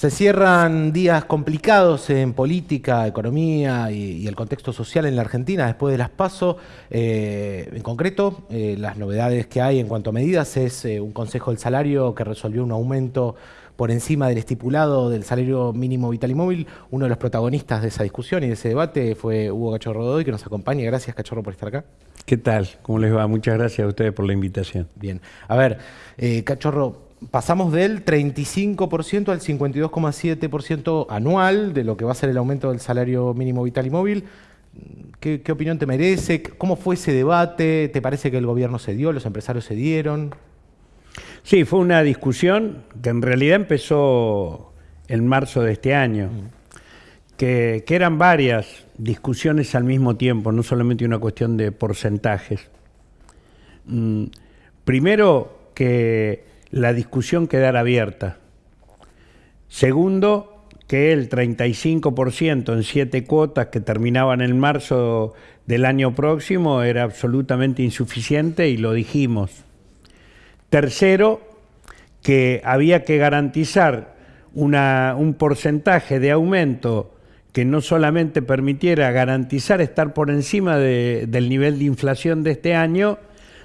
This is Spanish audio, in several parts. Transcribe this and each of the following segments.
Se cierran días complicados en política, economía y, el contexto social en la Argentina después de las PASO. Eh, en concreto, eh, las novedades que hay en cuanto a medidas es eh, un Consejo del Salario que resolvió un aumento por encima del estipulado del salario mínimo vital y móvil. Uno de los protagonistas de esa discusión y de ese debate fue Hugo Cachorro Doy, que nos acompaña. Gracias, Cachorro, por estar acá. ¿Qué tal? ¿Cómo les va? Muchas gracias a ustedes por la invitación. Bien. A ver, Cachorro, pasamos del 35% al 52,7% anual de lo que va a ser el aumento del salario mínimo vital y móvil. ¿Qué, opinión te merece? ¿Cómo fue ese debate? ¿Te parece que el gobierno se dio, los empresarios se dieron? Sí, fue una discusión que en realidad empezó en marzo de este año, mm. que, que eran varias discusiones al mismo tiempo, no solamente una cuestión de porcentajes. Mm, primero que la discusión quedara abierta. Segundo, que el 35% en siete cuotas que terminaban en marzo del año próximo era absolutamente insuficiente y lo dijimos. Tercero, que había que garantizar un porcentaje de aumento que no solamente permitiera garantizar estar por encima del nivel de inflación de este año,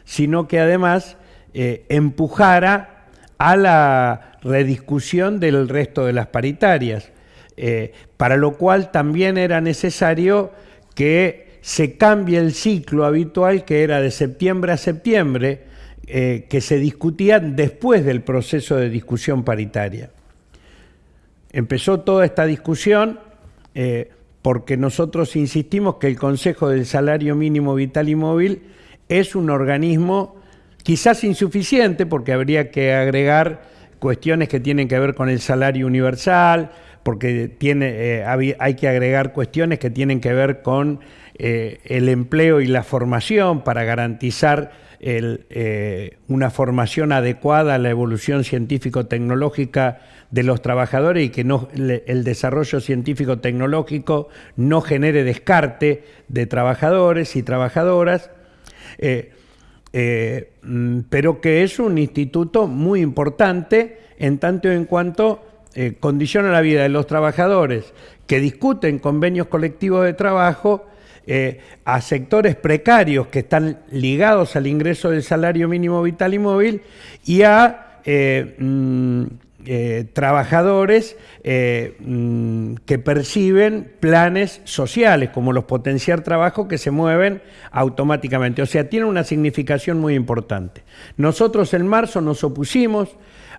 sino que además eh, empujara a la rediscusión del resto de las paritarias, eh, para lo cual también era necesario que se cambie el ciclo habitual que era de septiembre a septiembre, eh, que se discutía después del proceso de discusión paritaria. Empezó toda esta discusión eh, porque nosotros insistimos que el Consejo del Salario Mínimo Vital y Móvil es un organismo Quizás insuficiente porque habría que agregar cuestiones que tienen que ver con el salario universal, porque tiene, eh, hay que agregar cuestiones que tienen que ver con eh, el empleo y la formación para garantizar eh, una formación adecuada a la evolución científico-tecnológica de los trabajadores y que no, el desarrollo científico-tecnológico no genere descarte de trabajadores y trabajadoras. Mm, pero que es un instituto muy importante en tanto en cuanto eh, condiciona la vida de los trabajadores que discuten convenios colectivos de trabajo eh, a sectores precarios que están ligados al ingreso del salario mínimo vital y móvil y a mm, eh, trabajadores eh, mm, que perciben planes sociales, como los potenciar trabajo, que se mueven automáticamente. O sea, tiene una significación muy importante. Nosotros en marzo nos opusimos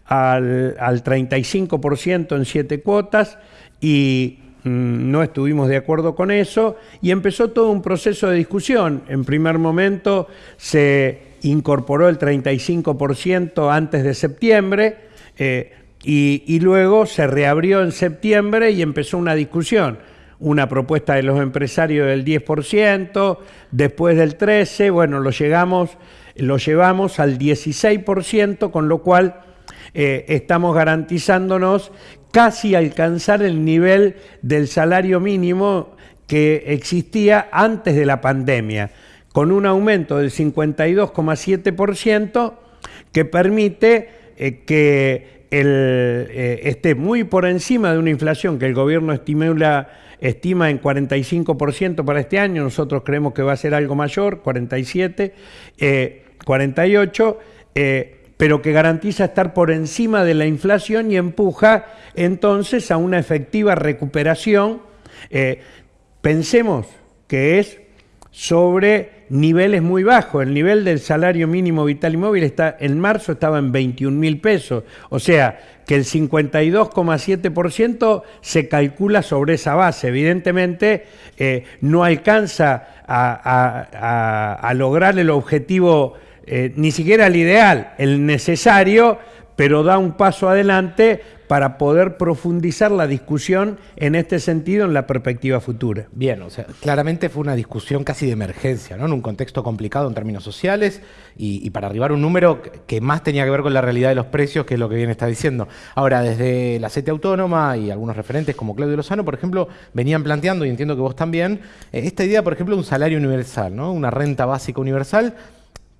al, 35% en siete cuotas y mm, no estuvimos de acuerdo con eso y empezó todo un proceso de discusión. En primer momento se incorporó el 35% antes de septiembre, eh, y, luego se reabrió en septiembre y empezó una discusión. Una propuesta de los empresarios del 10%, después del 13%, bueno, lo, llegamos, lo llevamos al 16%, con lo cual eh, estamos garantizándonos casi alcanzar el nivel del salario mínimo que existía antes de la pandemia, con un aumento del 52,7% que permite eh, que eh, esté muy por encima de una inflación que el gobierno estimula, estima en 45% para este año, nosotros creemos que va a ser algo mayor, 47, 48, eh, eh, pero que garantiza estar por encima de la inflación y empuja entonces a una efectiva recuperación. pensemos que es sobre niveles muy bajos. El nivel del salario mínimo vital y móvil está, en marzo estaba en 21 mil pesos. O sea, que el 52,7% se calcula sobre esa base. Evidentemente, eh, no alcanza a, lograr el objetivo, eh, ni siquiera el ideal, el necesario, pero da un paso adelante para poder profundizar la discusión en este sentido en la perspectiva futura. Bien, o sea, claramente fue una discusión casi de emergencia, ¿no? En un contexto complicado en términos sociales y, para arribar un número que más tenía que ver con la realidad de los precios, que es lo que bien está diciendo. Ahora, desde la CETE Autónoma y algunos referentes como Claudio Lozano, por ejemplo, venían planteando, y entiendo que vos también, eh, esta idea, por ejemplo, de un salario universal, ¿no? Una renta básica universal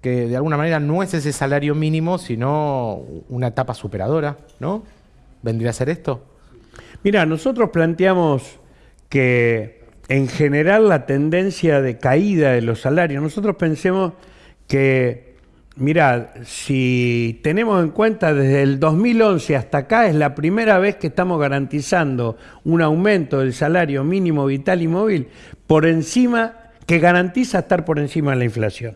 que de alguna manera no es ese salario mínimo, sino una etapa superadora, ¿no? ¿Vendría a ser esto? Mira, nosotros planteamos que en general la tendencia de caída de los salarios, nosotros pensemos que, mira, si tenemos en cuenta desde el 2011 hasta acá, es la primera vez que estamos garantizando un aumento del salario mínimo vital y móvil por encima, que garantiza estar por encima de la inflación.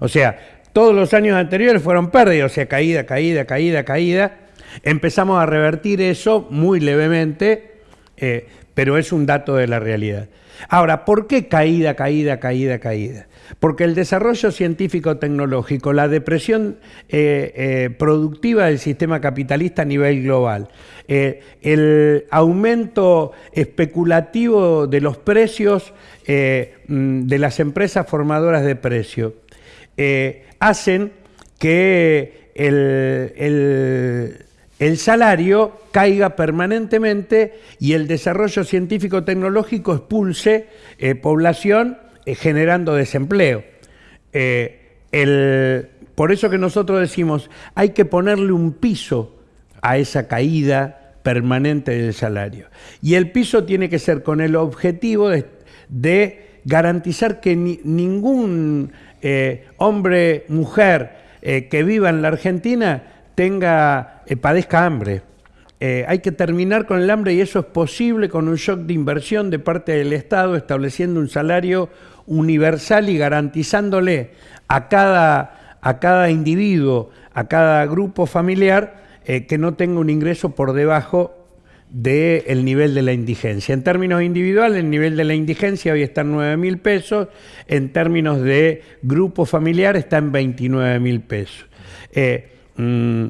O sea, todos los años anteriores fueron pérdidas, o sea, caída, caída, caída, caída. Empezamos a revertir eso muy levemente, eh, pero es un dato de la realidad. Ahora, ¿por qué caída, caída, caída, caída? Porque el desarrollo científico-tecnológico, la depresión eh, eh, productiva del sistema capitalista a nivel global, el aumento especulativo de los precios mm, de las empresas formadoras de precio, hacen que el el salario caiga permanentemente y el desarrollo científico-tecnológico expulse eh, población eh, generando desempleo. Eh, por eso que nosotros decimos, hay que ponerle un piso a esa caída permanente del salario. Y el piso tiene que ser con el objetivo de, garantizar que ningún hombre, mujer que viva en la Argentina tenga, eh, padezca hambre. Eh, hay que terminar con el hambre y eso es posible con un shock de inversión de parte del Estado, estableciendo un salario universal y garantizándole a cada, a cada individuo, a cada grupo familiar, eh, que no tenga un ingreso por debajo del nivel de la indigencia. En términos individuales, el nivel de la indigencia hoy está en 9 mil pesos, en términos de grupo familiar está en 29 mil pesos. Mm,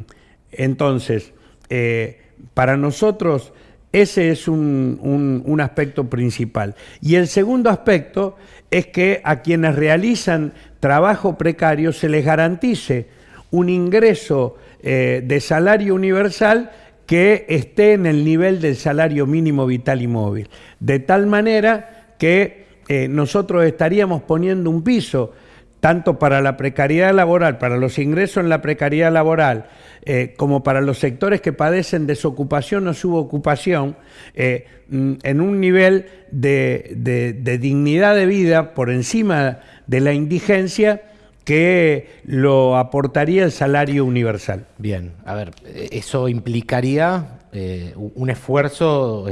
entonces, eh, para nosotros ese es un, aspecto principal. Y el segundo aspecto es que a quienes realizan trabajo precario se les garantice un ingreso eh, de salario universal que esté en el nivel del salario mínimo vital y móvil. De tal manera que eh, nosotros estaríamos poniendo un piso tanto para la precariedad laboral, para los ingresos en la precariedad laboral, eh, como para los sectores que padecen desocupación o subocupación, eh, mm, en un nivel de, dignidad de vida por encima de la indigencia que lo aportaría el salario universal. Bien, a ver, eso implicaría eh, un esfuerzo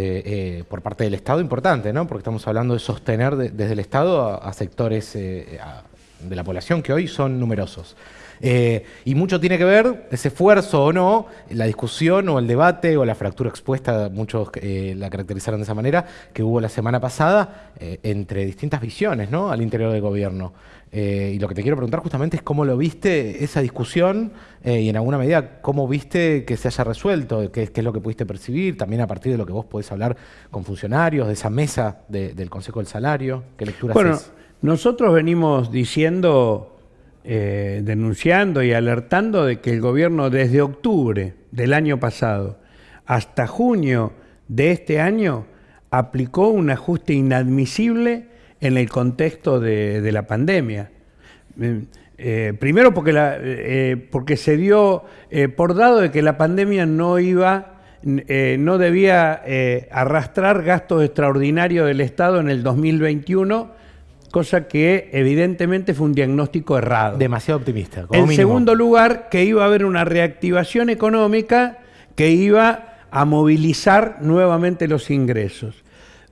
por parte del Estado importante, ¿no? Porque estamos hablando de sostener desde el Estado a, sectores, de la población que hoy son numerosos. Eh, y mucho tiene que ver ese esfuerzo o no, la discusión o el debate o la fractura expuesta, muchos eh, la caracterizaron de esa manera, que hubo la semana pasada eh, entre distintas visiones ¿no? al interior del gobierno. y lo que te quiero preguntar justamente es cómo lo viste esa discusión y en alguna medida cómo viste que se haya resuelto, qué, es lo que pudiste percibir, también a partir de lo que vos podés hablar con funcionarios, de esa mesa del Consejo del Salario, qué lectura bueno, nosotros venimos diciendo, eh, denunciando y alertando de que el gobierno desde octubre del año pasado hasta junio de este año aplicó un ajuste inadmisible en el contexto de, la pandemia. Eh, eh, primero porque, porque se dio por dado de que la pandemia no iba, no debía arrastrar gastos extraordinarios del Estado en el 2021 cosa que evidentemente fue un diagnóstico errado. Demasiado optimista. en segundo lugar, que iba a haber una reactivación económica que iba a movilizar nuevamente los ingresos.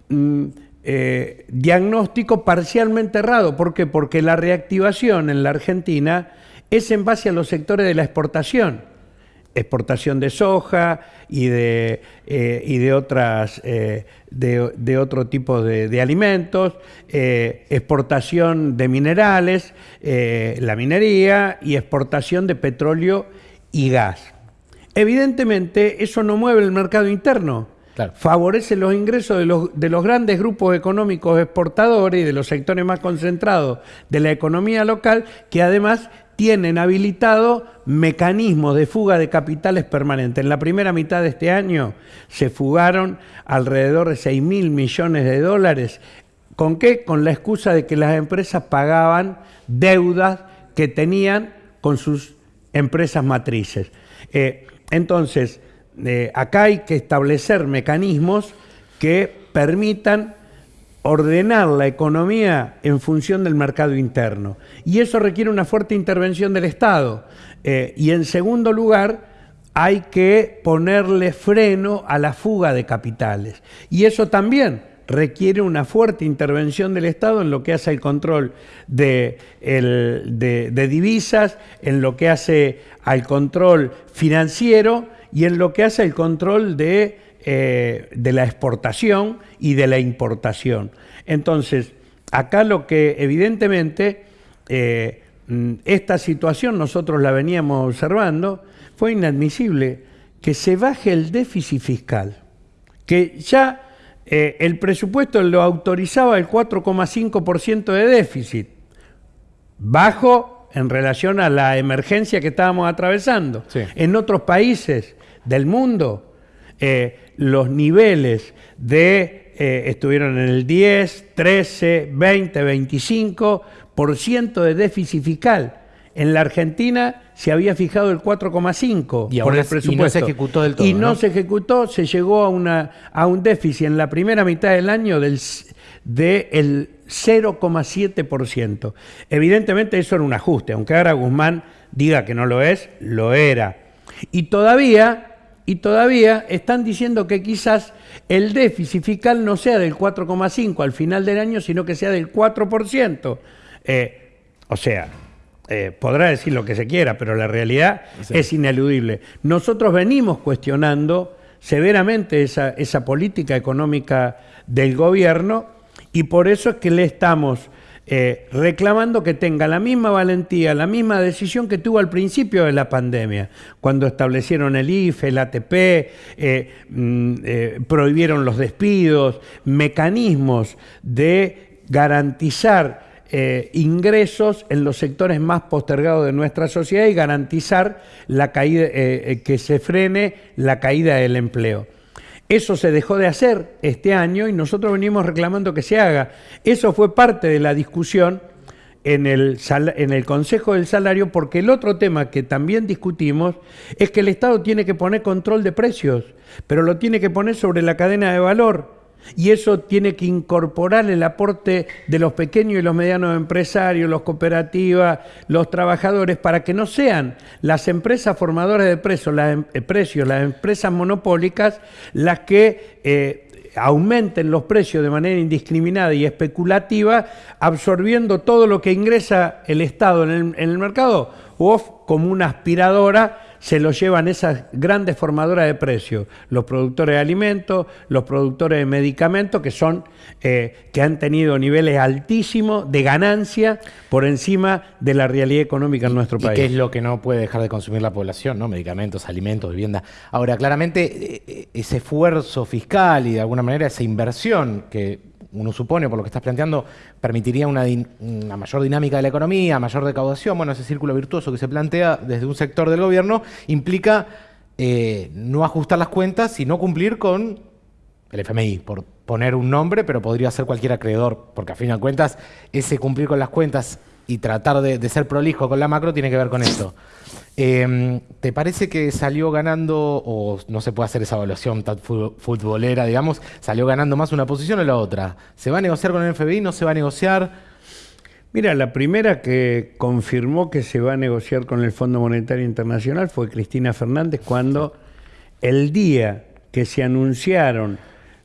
Mm, eh, diagnóstico parcialmente errado. ¿Por qué? Porque la reactivación en la Argentina es en base a los sectores de la exportación exportación de soja y de, eh, y de otras eh, de, otro tipo de, alimentos, eh, exportación de minerales, la minería y exportación de petróleo y gas. Evidentemente, eso no mueve el mercado interno. Favorece los ingresos de los, de los grandes grupos económicos exportadores y de los sectores más concentrados de la economía local, que además tienen habilitado mecanismos de fuga de capitales permanentes. En la primera mitad de este año se fugaron alrededor de 6 mil millones de dólares. ¿Con qué? Con la excusa de que las empresas pagaban deudas que tenían con sus empresas matrices. Eh, entonces, eh, acá hay que establecer mecanismos que permitan ordenar la economía en función del mercado interno. Y eso requiere una fuerte intervención del Estado. Eh, y en segundo lugar, hay que ponerle freno a la fuga de capitales. Y eso también requiere una fuerte intervención del Estado en lo que hace el control de, de divisas, en lo que hace al control financiero y en lo que hace el control de eh, de la exportación y de la importación. Entonces, acá lo que evidentemente eh, mm, esta situación nosotros la veníamos observando, fue inadmisible que se baje el déficit fiscal, que ya eh, el presupuesto lo autorizaba el 4,5% de déficit, bajo en relación a la emergencia que estábamos atravesando. En otros países del mundo, los niveles de, eh, estuvieron en el 10, 13, 20, 25% de déficit fiscal. En la Argentina se había fijado el 4,5 por el presupuesto. Y no se ejecutó del todo. Y no, se ejecutó, se llegó a, una, a un déficit en la primera mitad del año del del 0,7%. Evidentemente eso era un ajuste, aunque ahora Guzmán diga que no lo es, lo era. Y todavía y todavía están diciendo que quizás el déficit fiscal no sea del 4,5 al final del año, sino que sea del 4%. Eh, o sea, eh, podrá decir lo que se quiera, pero la realidad es ineludible. Nosotros venimos cuestionando severamente esa, esa política económica del gobierno y por eso es que le estamos eh, reclamando que tenga la misma valentía, la misma decisión que tuvo al principio de la pandemia, cuando establecieron el IFE, el ATP, eh, mm, eh, prohibieron los despidos, mecanismos de garantizar ingresos en los sectores más postergados de nuestra sociedad y garantizar la caída, que se frene la caída del empleo. Eso se dejó de hacer este año y nosotros venimos reclamando que se haga. Eso fue parte de la discusión en el, en el Consejo del Salario porque el otro tema que también discutimos es que el Estado tiene que poner control de precios, pero lo tiene que poner sobre la cadena de valor y eso tiene que incorporar el aporte de los pequeños y los medianos empresarios, los cooperativas, los trabajadores, para que no sean las empresas formadoras de precios, las, em, eh, precios, las empresas monopólicas, las que eh, aumenten los precios de manera indiscriminada y especulativa, absorbiendo todo lo que ingresa el Estado en el, en el mercado, o como una aspiradora se lo llevan esas grandes formadoras de precios, los productores de alimentos, los productores de medicamentos, que son eh, que han tenido niveles altísimos de ganancia por encima de la realidad económica en nuestro país. ¿Y qué es lo que no puede dejar de consumir la población? ¿no? Medicamentos, alimentos, vivienda. Ahora, claramente, eh, ese esfuerzo fiscal y de alguna manera esa inversión que uno supone, por lo que estás planteando, permitiría una, mayor dinámica de la economía, mayor recaudación. Bueno, ese círculo virtuoso que se plantea desde un sector del gobierno implica eh, no ajustar las cuentas y no cumplir con el FMI, por poner un nombre, pero podría ser cualquier acreedor, porque a fin de cuentas ese cumplir con las cuentas y tratar de, ser prolijo con la macro tiene que ver con esto. Em, ¿Te parece que salió ganando, o no se puede hacer esa evaluaón tan futbolera, digamos, salió ganando más una posición o la otra? ¿Se va a negociar con el FBI? ¿No se va a negociar? Mira, la primera que confirmó que se va a negociar con el Fondo Monetario Internacional fue Cristina Fernández cuando el día que se anunciaron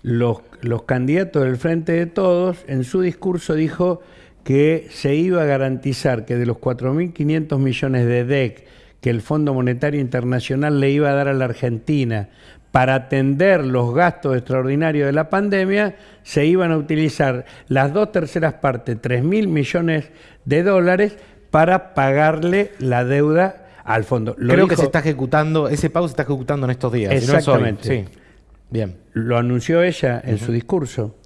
los candidatos del Frente de Todos, en su discurso dijo que se iba a garantizar que de los 4.500 millones de DEC que el Fondo Monetario Internacional le iba a dar a la Argentina para atender los gastos extraordinarios de la pandemia, se iban a utilizar las dos terceras partes, 3.000 millones de dólares, para pagarle la deuda al fondo. Creo que se está ejecutando, ese pago se está ejecutando en estos días. Exactamente. sí. Bien. Lo anunció ella en su discurso.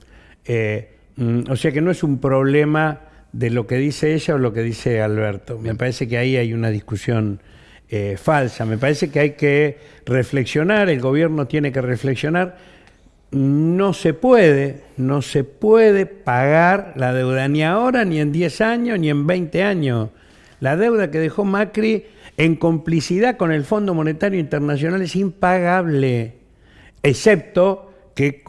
Eh, mm, o sea que no es un problema de lo que dice ella o lo que dice Alberto. Me parece que ahí hay una discusión eh, falsa. Me parece que hay que reflexionar, el gobierno tiene que reflexionar. No se puede, no se puede pagar la deuda ni ahora, ni en 10 años, ni en 20 años. La deuda que dejó Macri en complicidad con el Fondo Monetario Internacional es impagable, excepto que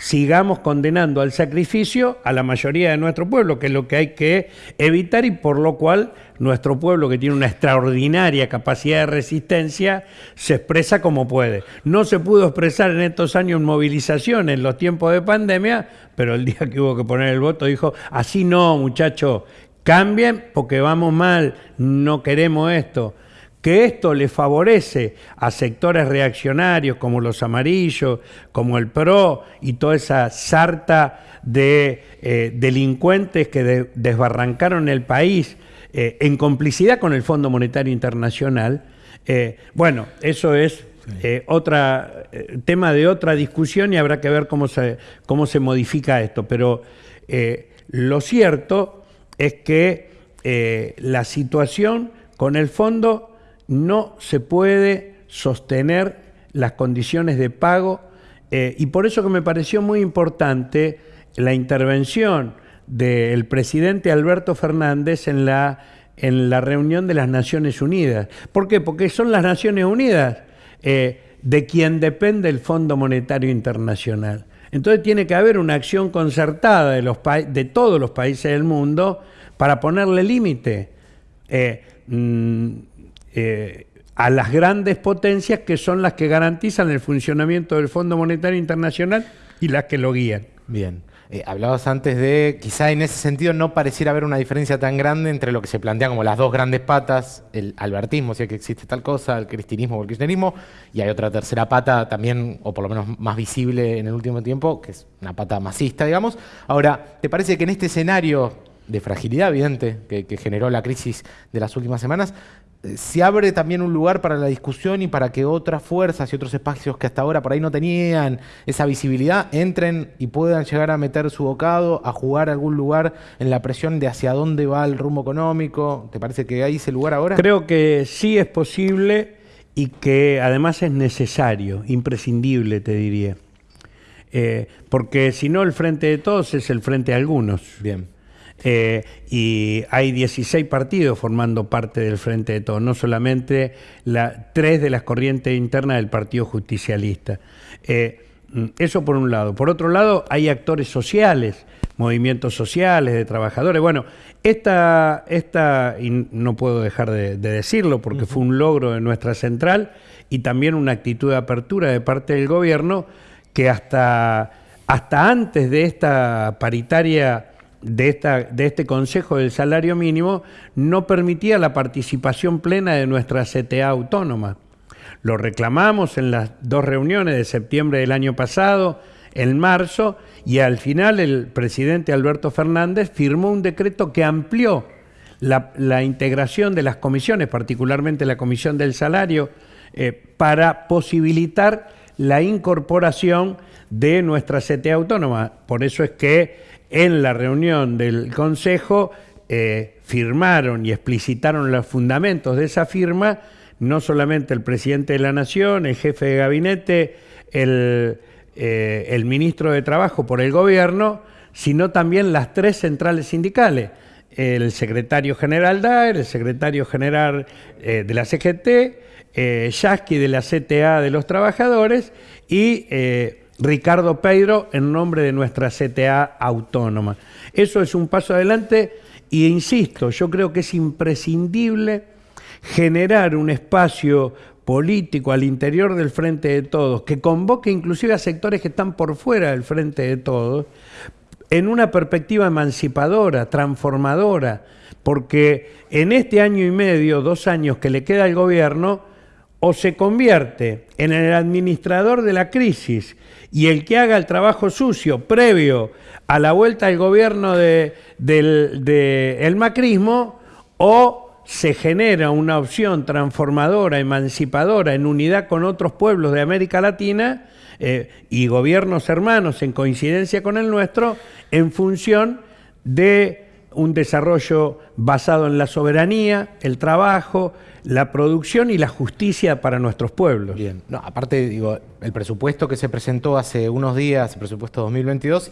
sigamos condenando al sacrificio a la mayoría de nuestro pueblo, que es lo que hay que evitar y por lo cual nuestro pueblo, que tiene una extraordinaria capacidad de resistencia, se expresa como puede. No se pudo expresar en estos años en movilización, en los tiempos de pandemia, pero el día que hubo que poner el voto dijo, así no, muchachos, cambien porque vamos mal, no queremos esto que esto le favorece a sectores reaccionarios como los amarillos, como el PRO y toda esa sarta de eh, delincuentes que desbarrancaron el país eh, en complicidad con el Fondo Monetario Internacional, eh, bueno, eso es otra tema de otra discusión y habrá que ver cómo se, cómo se modifica esto. Pero lo cierto es que la situación con el fondo no se puede sostener las condiciones de pago eh, y por eso que me pareció muy importante la intervención del presidente Alberto Fernández en la, en la reunión de las Naciones Unidas. ¿Por qué? Porque son las Naciones Unidas eh, de quien depende el Fondo Monetario Internacional. Entonces tiene que haber una acción concertada de, los de todos los países del mundo para ponerle límite. Eh, mm, eh, a las grandes potencias que son las que garantizan el funcionamiento del Fondo Monetario Internacional y las que lo guían. Bien. Eh, hablabas antes de, quizá en ese sentido no pareciera haber una diferencia tan grande entre lo que se plantea como las dos grandes patas, el albertismo, si es que existe tal cosa, el cristinismo o el kirchnerismo, y hay otra tercera pata también, o por lo menos más visible en el último tiempo, que es una pata masista, digamos. Ahora, ¿te parece que en este escenario de fragilidad evidente que generó la crisis de las últimas semanas, se abre también un lugar para la discusión y para que otras fuerzas y otros espacios que hasta ahora por ahí no tenían esa visibilidad entren y puedan llegar a meter su bocado, a jugar algún lugar en la presión de hacia dónde va el rumbo económico. ¿Te parece que hay ese lugar ahora? Creo que sí es posible y que además es necesario, imprescindible, te diría. Eh, porque si no, el frente de todos es el frente de algunos. Bien. Eh, y hay 16 partidos formando parte del Frente de Todos, no solamente la, tres de las corrientes internas del Partido Justicialista. Eh, eso por un lado. Por otro lado, hay actores sociales, movimientos sociales, de trabajadores. Bueno, esta, esta y no puedo dejar de, decirlo porque fue un logro de nuestra central y también una actitud de apertura de parte del gobierno que hasta, hasta antes de esta paritaria de, esta, de este Consejo del Salario Mínimo no permitía la participación plena de nuestra CTA autónoma. Lo reclamamos en las dos reuniones de septiembre del año pasado, en marzo, y al final el presidente Alberto Fernández firmó un decreto que amplió la, integración de las comisiones, particularmente la Comisión del Salario, eh, para posibilitar la incorporación de nuestra CTA autónoma. Por eso es que en la reunión del Consejo eh, firmaron y explicitaron los fundamentos de esa firma, no solamente el presidente de la Nación, el jefe de gabinete, el, eh, ministro de Trabajo por el gobierno, sino también las tres centrales sindicales, el secretario general DAER, el secretario general eh, de la CGT, eh, Yasky de la CTA de los trabajadores y Ricardo Pedro en nombre de nuestra CTA autónoma. Eso es un paso adelante y insisto, yo creo que es imprescindible generar un espacio político al interior del Frente de Todos, que convoque inclusive a sectores que están por fuera del Frente de Todos, en una perspectiva emancipadora, transformadora, porque en este año y medio, dos años que le queda al gobierno, o se convierte en el administrador de la crisis y el que haga el trabajo sucio previo a la vuelta al gobierno del de, macrismo, o se genera una opción transformadora, emancipadora, en unidad con otros pueblos de América Latina eh, y gobiernos hermanos en coincidencia con el nuestro, en función de un desarrollo basado en la soberanía, el trabajo, la producción y la justicia para nuestros pueblos. Bien, aparte, digo, el presupuesto que se presentó hace unos días, el presupuesto 2022,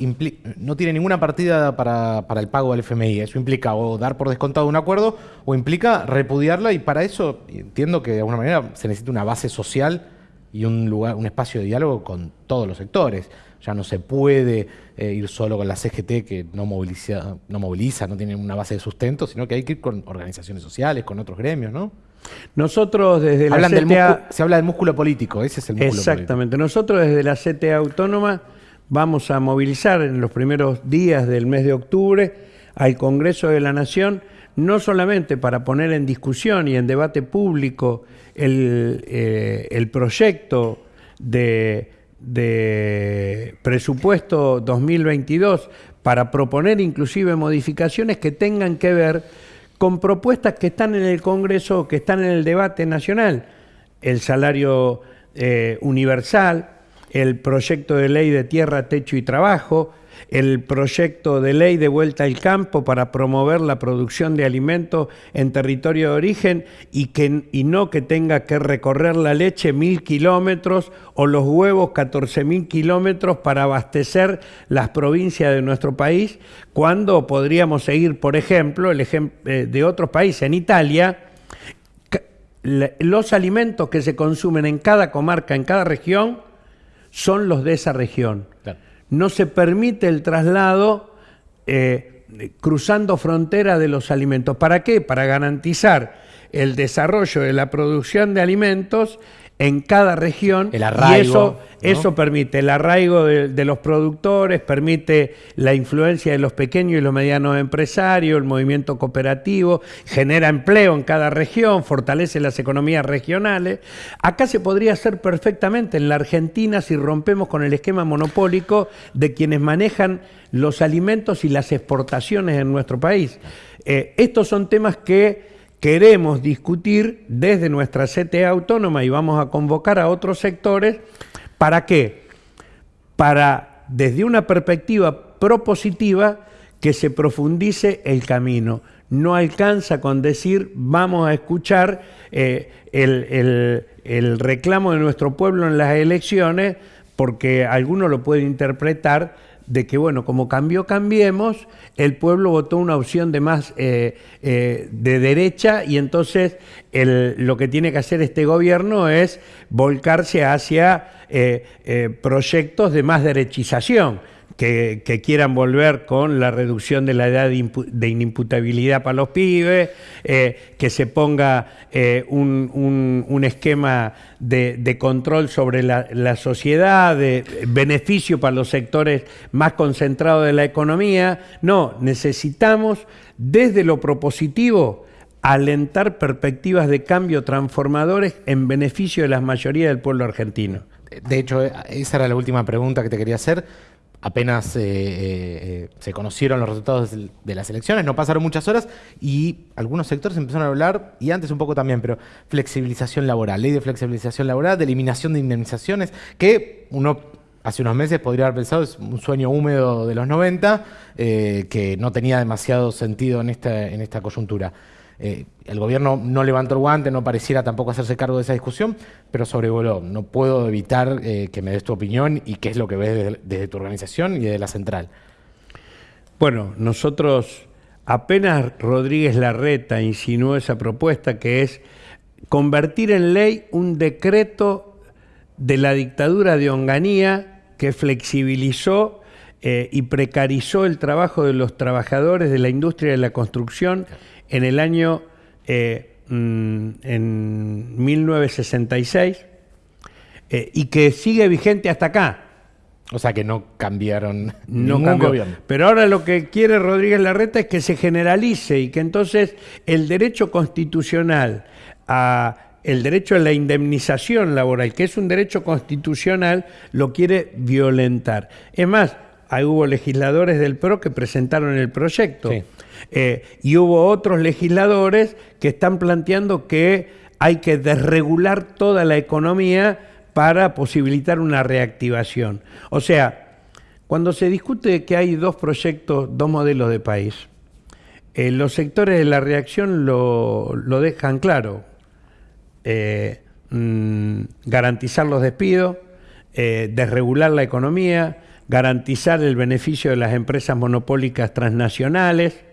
no tiene ninguna partida para, el pago del FMI. Eso implica o dar por descontado un acuerdo o implica repudiarla y para eso entiendo que de alguna manera se necesita una base social y un lugar, un espacio de diálogo con todos los sectores. Ya no se puede eh, ir solo con la CGT que no moviliza, no moviliza, no tiene una base de sustento, sino que hay que ir con organizaciones sociales, con otros gremios, ¿no? Nosotros desde la CTA... se habla del músculo político, ese es el músculo Exactamente. Nosotros desde la CTA Autónoma vamos a movilizar en los primeros días del mes de octubre al Congreso de la Nación, no solamente para poner en discusión y en debate público el, eh, el proyecto de, de presupuesto 2022 para proponer inclusive modificaciones que tengan que ver con propuestas que están en el Congreso, que están en el debate nacional. El salario eh, universal, el proyecto de ley de tierra, techo y trabajo, el proyecto de ley de vuelta al campo para promover la producción de alimentos en territorio de origen y, que, y no que tenga que recorrer la leche mil kilómetros o los huevos 14 mil kilómetros para abastecer las provincias de nuestro país, cuando podríamos seguir, por ejemplo, el ejemplo eh, de otros países. En Italia, los alimentos que se consumen en cada comarca, en cada región, son los de esa región no se permite el traslado eh, cruzando frontera de los alimentos. ¿Para qué? Para garantizar el desarrollo de la producción de alimentos en cada región. El arraigo. Y eso, permite el arraigo de, los productores, permite la influencia de los pequeños y los medianos empresarios, el movimiento cooperativo, genera empleo en cada región, fortalece las economías regionales. Acá se podría hacer perfectamente en la Argentina si rompemos con el esquema monopólico de quienes manejan los alimentos y las exportaciones en nuestro país. Eh, estos son temas que queremos discutir desde nuestra CTA autónoma y vamos a convocar a otros sectores. ¿Para qué? Para, desde una perspectiva propositiva, que se profundice el camino. No alcanza con decir vamos a escuchar eh, el, el reclamo de nuestro pueblo en las elecciones, porque alguno lo puede interpretar de que, bueno, como cambió Cambiemos, el pueblo votó una opción de más eh, eh, de derecha y entonces lo que tiene que hacer este gobierno es volcarse hacia eh, proyectos de más derechización que, quieran volver con la reducción de la edad de, inimputabilidad para los pibes, eh, que se ponga eh, un, esquema de, control sobre la, sociedad, de beneficio para los sectores más concentrados de la economía. No, necesitamos desde lo propositivo alentar perspectivas de cambio transformadores en beneficio de la mayoría del pueblo argentino. De hecho, esa era la última pregunta que te quería hacer apenas eh, eh, se conocieron los resultados de las elecciones, no pasaron muchas horas y algunos sectores empezaron a hablar, y antes un poco también, pero flexibilización laboral, ley de flexibilización laboral, de eliminación de indemnizaciones, que uno hace unos meses podría haber pensado es un sueño húmedo de los 90, eh, que no tenía demasiado sentido en esta, en esta coyuntura. Eh, el gobierno no levantó el guante, no pareciera tampoco hacerse cargo de esa discusión, pero sobrevoló. No puedo evitar eh, que me des tu opinión y qué es lo que ves desde, tu organización y desde la central. Bueno, nosotros apenas Rodríguez Larreta insinuó esa propuesta que es convertir en ley un decreto de la dictadura de Onganía que flexibilizó eh, y precarizó el trabajo de los trabajadores de la industria de la construcción en el año eh, mm, en 1966 eh, y que sigue vigente hasta acá. O sea que no cambiaron no ningún gobierno. Pero ahora lo que quiere Rodríguez Larreta es que se generalice y que entonces el derecho constitucional a el derecho a la indemnización laboral, que es un derecho constitucional, lo quiere violentar. Es más, ahí hubo legisladores del PRO que presentaron el proyecto. Eh, y hubo otros legisladores que están planteando que hay que desregular toda la economía para posibilitar una reactivación. O sea, cuando se discute que hay dos proyectos, dos modelos de país, eh, los sectores de la reacción lo, dejan claro. Eh, mm, garantizar los despidos, desregular la economía, garantizar el beneficio de las empresas monopólicas transnacionales.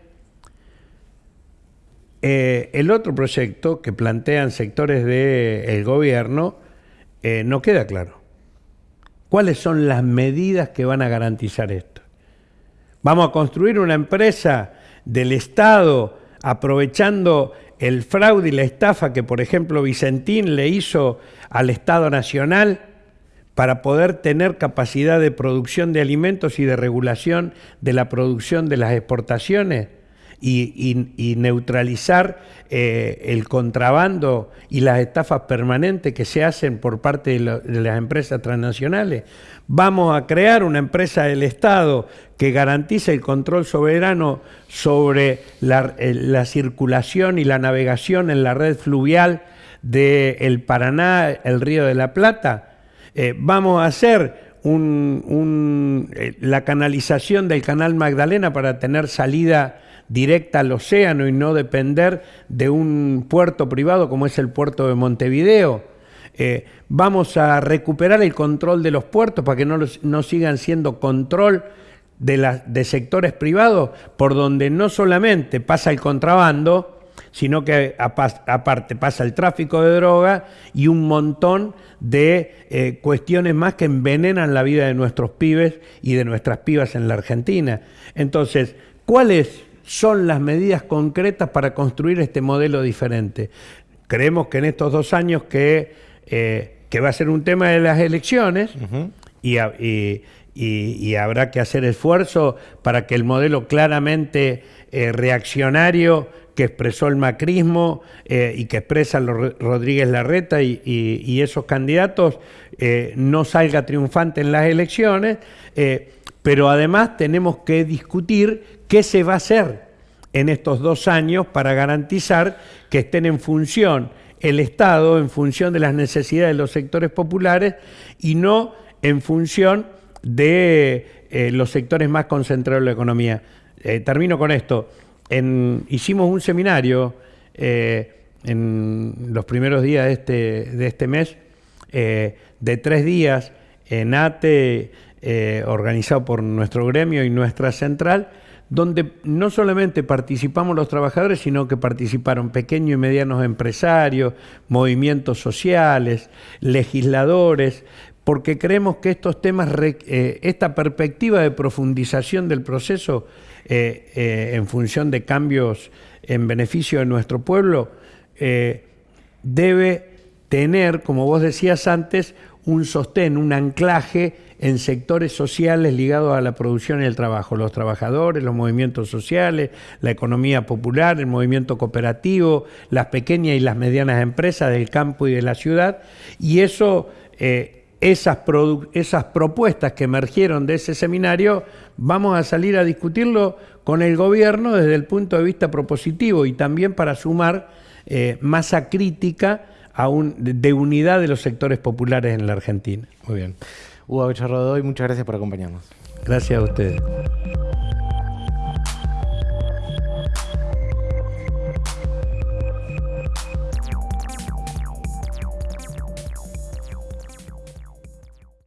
El otro proyecto que plantean sectores del gobierno no queda claro. ¿Cuáles son las medidas que van a garantizar esto? ¿Vamos a construir una empresa del Estado aprovechando el fraude y la estafa que, por ejemplo, Vicentín le hizo al Estado Nacional para poder tener capacidad de producción de alimentos y de regulación de la producción de las exportaciones? Y, neutralizar eh, el contrabando y las estafas permanentes que se hacen por parte de, las empresas transnacionales. Vamos a crear una empresa del Estado que garantice el control soberano sobre la, eh, circulación y la navegación en la red fluvial del Paraná, el Río de la Plata. Eh, vamos a hacer la canalización del canal Magdalena para tener salida directa al océano y no depender de un puerto privado como es el puerto de Montevideo. Eh, vamos a recuperar el control de los puertos para que no, no sigan siendo control de, sectores privados por donde no solamente pasa el contrabando, sino que aparte pasa el tráfico de droga y un montón de eh, cuestiones más que envenenan la vida de nuestros pibes y de nuestras pibas en la Argentina. Entonces, ¿cuál es son las medidas concretas para construir este modelo diferente. Creemos que en estos dos años que, eh, que va a ser un tema de las elecciones y, y, habrá que hacer esfuerzo para que el modelo claramente eh, reaccionario que expresó el macrismo eh, y que expresa Rodríguez Larreta y, y esos candidatos no salga triunfante en las elecciones, pero además tenemos que discutir qué se va a hacer en estos dos años para garantizar que estén en función el Estado, en función de las necesidades de los sectores populares y no en función de eh, los sectores más concentrados de la economía. Eh, termino con esto. hicimos un seminario eh, en los primeros días de este, de este mes, de tres días, en ATE, organizado por nuestro gremio y nuestra central, donde no solamente participamos los trabajadores, sino que participaron pequeños y medianos empresarios, movimientos sociales, legisladores, porque creemos que estos temas, eh, esta perspectiva de profundización del proceso eh, eh, en función de cambios en beneficio de nuestro pueblo, debe tener, como vos decías antes, un sostén, un anclaje en sectores sociales ligados a la producción y el trabajo, los trabajadores, los movimientos sociales, la economía popular, el movimiento cooperativo, las pequeñas y las medianas empresas del campo y de la ciudad, y eso, eh, esas, esas propuestas que emergieron de ese seminario, vamos a salir a discutirlo con el gobierno desde el punto de vista propositivo y también para sumar eh, masa crítica un, de unidad de los sectores populares en la Argentina. Muy bien. Hugo Becharrodoy, muchas gracias por acompañarnos. Gracias a ustedes.